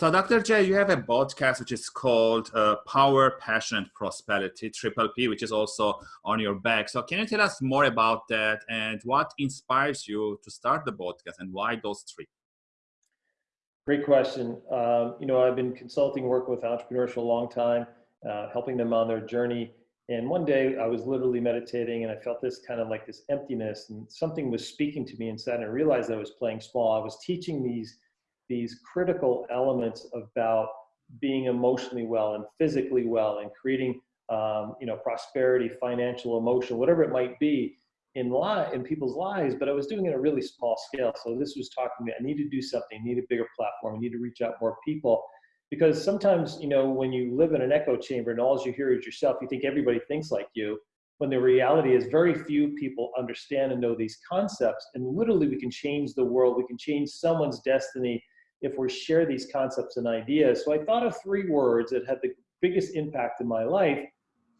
So, Dr. J, you have a podcast which is called uh, Power, Passion, and Prosperity, Triple P, which is also on your back. So, can you tell us more about that and what inspires you to start the podcast and why those three? Great question. Um, you know, I've been consulting, working with entrepreneurs for a long time, uh, helping them on their journey. And one day I was literally meditating and I felt this kind of like this emptiness and something was speaking to me inside and I realized I was playing small. I was teaching these these critical elements about being emotionally well and physically well and creating um, you know prosperity financial emotion whatever it might be in li- in people's lives but i was doing it at a really small scale. So this was talking to me i need to do something. I need a bigger platform. I need to reach out more people. Because sometimes you know when you live in an echo chamber and all you hear is yourself you think everybody thinks like you when the reality is very few people understand and know these concepts and literally we can change the world. We can change someone's destiny if we share these concepts and ideas. So I thought of three words that had the biggest impact in my life.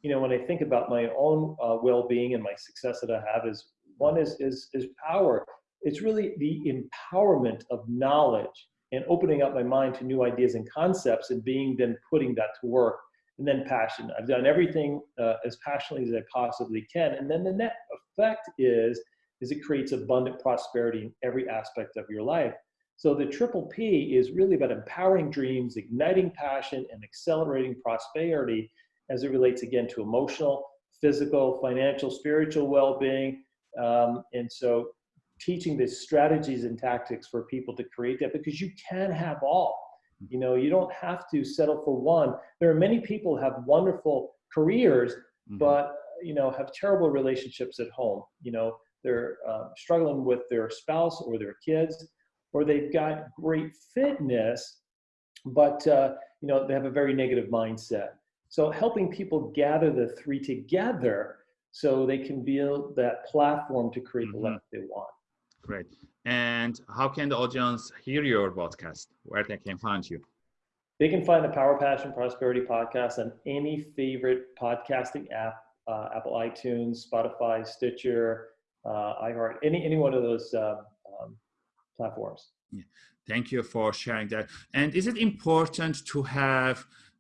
You know, when I think about my own uh, well-being and my success that I have is one is, is, is power. It's really the empowerment of knowledge and opening up my mind to new ideas and concepts and being then putting that to work. And then passion. I've done everything uh, as passionately as I possibly can. And then the net effect is, is it creates abundant prosperity in every aspect of your life. So the triple P is really about empowering dreams, igniting passion, and accelerating prosperity as it relates again to emotional, physical, financial, spiritual well-being. Um, and so teaching the strategies and tactics for people to create that because you can have all. You know, you don't have to settle for one. There are many people who have wonderful careers, mm-hmm. but you know, have terrible relationships at home. You know, they're uh, struggling with their spouse or their kids or they've got great fitness, but uh, you know they have a very negative mindset. So helping people gather the three together so they can build that platform to create mm-hmm. the life they want. Great. And how can the audience hear your podcast? Where they can find you? They can find the Power Passion Prosperity podcast on any favorite podcasting app, uh, Apple iTunes, Spotify, Stitcher, uh, iHeart, any any one of those uh, platforms. Yeah. Thank you for sharing that. And is it important to have,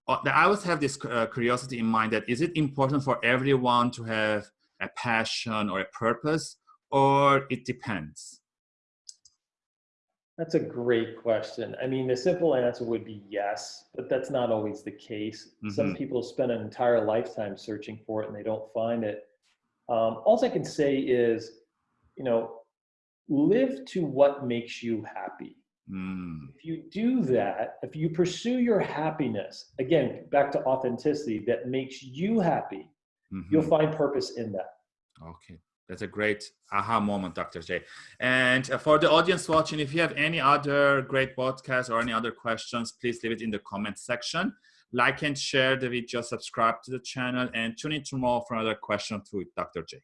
uh, I always have this uh, curiosity in mind that is it important for everyone to have a passion or a purpose or it depends? That's a great question. I mean, the simple answer would be yes, but that's not always the case. Mm -hmm. Some people spend an entire lifetime searching for it and they don't find it. Um, all I can say is, you know, live to what makes you happy. Mm. If you do that, if you pursue your happiness, again, back to authenticity that makes you happy, mm-hmm. you'll find purpose in that. Okay. That's a great aha moment, Dr. J. And uh, for the audience watching, if you have any other great podcasts or any other questions, please leave it in the comment section. Like and share the video, subscribe to the channel, and tune in tomorrow for another question with Dr. J.